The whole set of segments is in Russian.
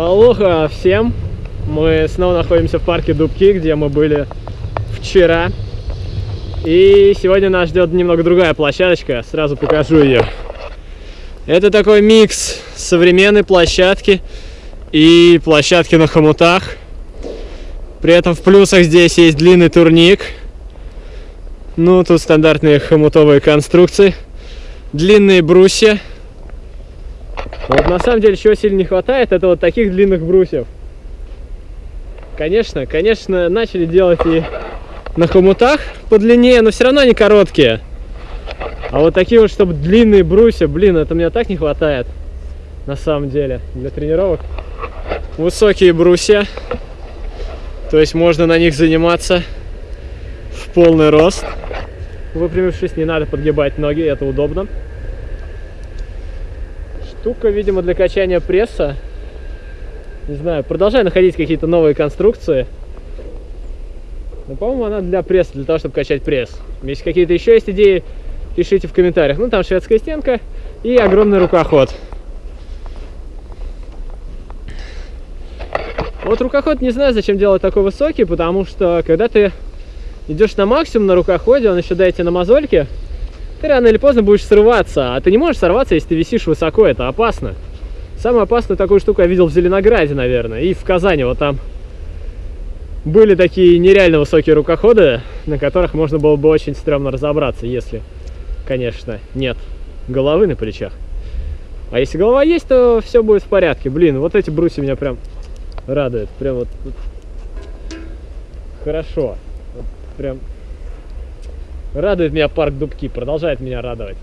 Алоха всем! Мы снова находимся в парке Дубки, где мы были вчера. И сегодня нас ждет немного другая площадочка, сразу покажу ее. Это такой микс современной площадки и площадки на хомутах. При этом в плюсах здесь есть длинный турник. Ну, тут стандартные хомутовые конструкции. Длинные брусья вот на самом деле, чего сильно не хватает, это вот таких длинных брусьев. Конечно, конечно, начали делать и на хомутах подлиннее, но все равно они короткие. А вот такие вот, чтобы длинные брусья, блин, это мне так не хватает. На самом деле, для тренировок. Высокие брусья. То есть можно на них заниматься в полный рост. Выпрямившись, не надо подгибать ноги, это удобно штука, видимо, для качания пресса. Не знаю, продолжаю находить какие-то новые конструкции. Но, по-моему, она для пресса, для того, чтобы качать пресс. Если какие-то еще есть идеи, пишите в комментариях. Ну, там шведская стенка и огромный рукоход. Вот рукоход не знаю, зачем делать такой высокий, потому что когда ты идешь на максимум на рукоходе, он еще дайте на мозольке, ты рано или поздно будешь срываться. А ты не можешь сорваться, если ты висишь высоко, это опасно. Самую опасную такую штуку я видел в Зеленограде, наверное, и в Казани, вот там были такие нереально высокие рукоходы, на которых можно было бы очень стрёмно разобраться, если, конечно, нет головы на плечах. А если голова есть, то все будет в порядке. Блин, вот эти брусья меня прям радуют. Прям вот, хорошо. Вот прям Радует меня парк Дубки, продолжает меня радовать.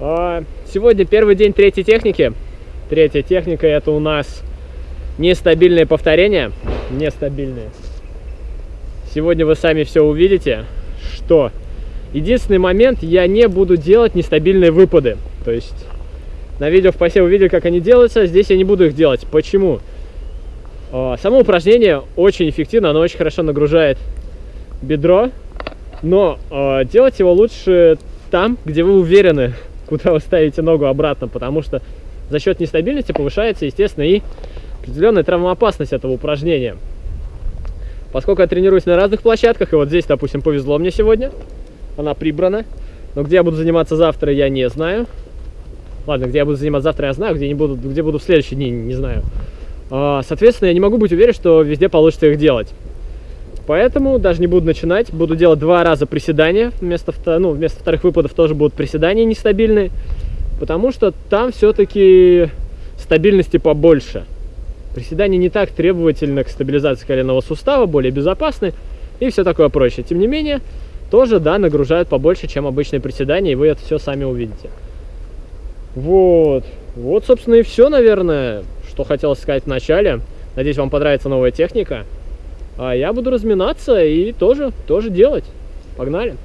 А, сегодня первый день третьей техники. Третья техника это у нас нестабильные повторения. Нестабильные. Сегодня вы сами все увидите, что единственный момент, я не буду делать нестабильные выпады. То есть на видео в посе увидели, как они делаются, здесь я не буду их делать. Почему? А, само упражнение очень эффективно, оно очень хорошо нагружает бедро, но э, делать его лучше там, где вы уверены, куда вы ставите ногу обратно, потому что за счет нестабильности повышается, естественно, и определенная травмоопасность этого упражнения. Поскольку я тренируюсь на разных площадках, и вот здесь, допустим, повезло мне сегодня, она прибрана, но где я буду заниматься завтра, я не знаю. Ладно, где я буду заниматься завтра, я знаю, где, не буду, где буду в следующие дни, не знаю. А, соответственно, я не могу быть уверен, что везде получится их делать. Поэтому даже не буду начинать. Буду делать два раза приседания. Вместо, ну, вместо вторых выпадов тоже будут приседания нестабильные. Потому что там все-таки стабильности побольше. Приседания не так требовательны к стабилизации коленного сустава, более безопасны и все такое прочее. Тем не менее, тоже, да, нагружают побольше, чем обычные приседания, и вы это все сами увидите. Вот. Вот, собственно, и все, наверное, что хотелось сказать в начале. Надеюсь, вам понравится новая техника. А я буду разминаться и тоже, тоже делать. Погнали!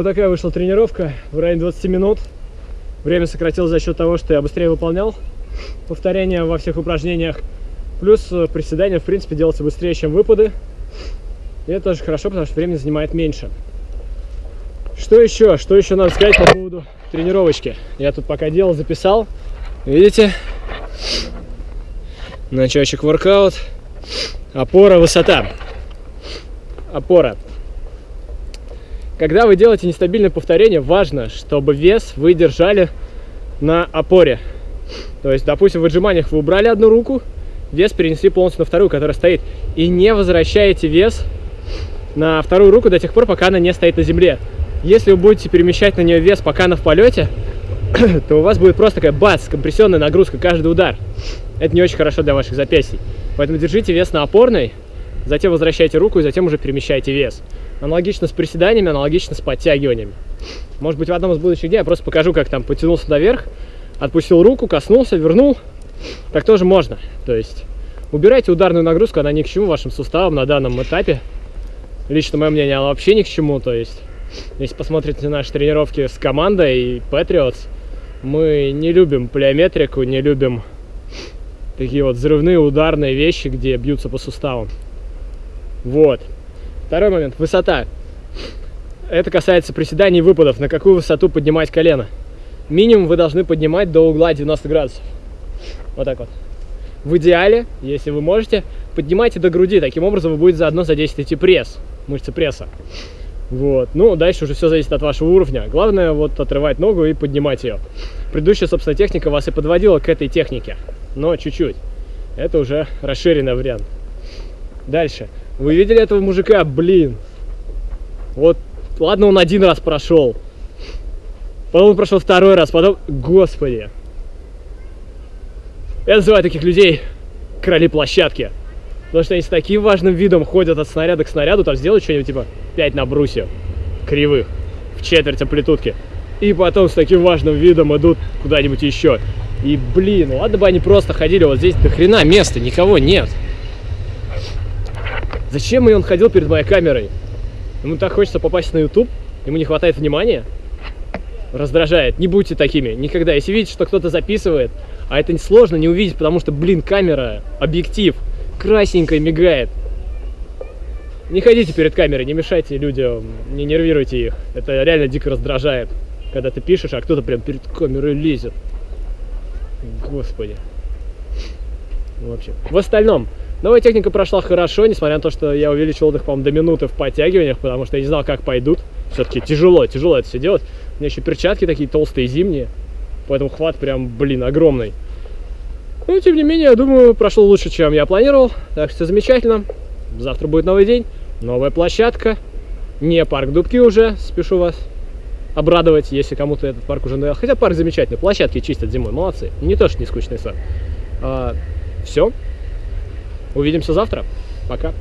Вот такая вышла тренировка в районе 20 минут. Время сократилось за счет того, что я быстрее выполнял повторения во всех упражнениях. Плюс э, приседания, в принципе, делаются быстрее, чем выпады. И это тоже хорошо, потому что времени занимает меньше. Что еще? Что еще надо сказать по поводу тренировочки? Я тут пока делал, записал. Видите? Начальщик воркаут. Опора, высота. Опора. Когда вы делаете нестабильное повторение, важно, чтобы вес вы держали на опоре. То есть, допустим, в отжиманиях вы убрали одну руку, вес перенесли полностью на вторую, которая стоит. И не возвращаете вес на вторую руку до тех пор, пока она не стоит на земле. Если вы будете перемещать на нее вес, пока она в полете, то у вас будет просто такая бац, компрессионная нагрузка каждый удар. Это не очень хорошо для ваших запястий. Поэтому держите вес на опорной, затем возвращайте руку и затем уже перемещайте вес. Аналогично с приседаниями, аналогично с подтягиваниями. Может быть, в одном из будущих дней я просто покажу, как там потянулся наверх, отпустил руку, коснулся, вернул. Так тоже можно. То есть убирайте ударную нагрузку, она ни к чему вашим суставам на данном этапе. Лично мое мнение, она вообще ни к чему. То есть, если посмотрите наши тренировки с командой и Patriots, мы не любим плеометрику, не любим такие вот взрывные ударные вещи, где бьются по суставам. Вот. Второй момент. Высота. Это касается приседаний и выпадов. На какую высоту поднимать колено. Минимум вы должны поднимать до угла 90 градусов. Вот так вот. В идеале, если вы можете, поднимайте до груди. Таким образом вы будете заодно задействовать и пресс, мышцы пресса. Вот. Ну, дальше уже все зависит от вашего уровня. Главное вот отрывать ногу и поднимать ее. Предыдущая, собственно, техника вас и подводила к этой технике. Но чуть-чуть. Это уже расширенный вариант. Дальше. Вы видели этого мужика? Блин. Вот, ладно, он один раз прошел. Потом он прошел второй раз, потом... Господи. Я называю таких людей короли площадки. Потому что они с таким важным видом ходят от снаряда к снаряду, там сделают что-нибудь типа 5 на брусе кривых в четверть амплитудки. И потом с таким важным видом идут куда-нибудь еще. И блин, ладно бы они просто ходили, вот здесь до хрена места, никого нет. Зачем и он ходил перед моей камерой? Ему так хочется попасть на YouTube, ему не хватает внимания. Раздражает. Не будьте такими. Никогда. Если видите, что кто-то записывает, а это сложно не увидеть, потому что, блин, камера, объектив – красненько мигает. Не ходите перед камерой, не мешайте людям, не нервируйте их. Это реально дико раздражает, когда ты пишешь, а кто-то прям перед камерой лезет. Господи. В общем, в остальном, новая техника прошла хорошо, несмотря на то, что я увеличил отдых, по-моему, до минуты в подтягиваниях, потому что я не знал, как пойдут. Все-таки тяжело, тяжело это все делать. У меня еще перчатки такие толстые, зимние, поэтому хват прям, блин, огромный. Но, ну, тем не менее, я думаю, прошло лучше, чем я планировал. Так что замечательно. Завтра будет новый день, новая площадка. Не парк Дубки уже, спешу вас обрадовать, если кому-то этот парк уже нравился. Хотя парк замечательный, площадки чистят зимой, молодцы. Не то, что не скучный сад. А, все. Увидимся завтра. Пока.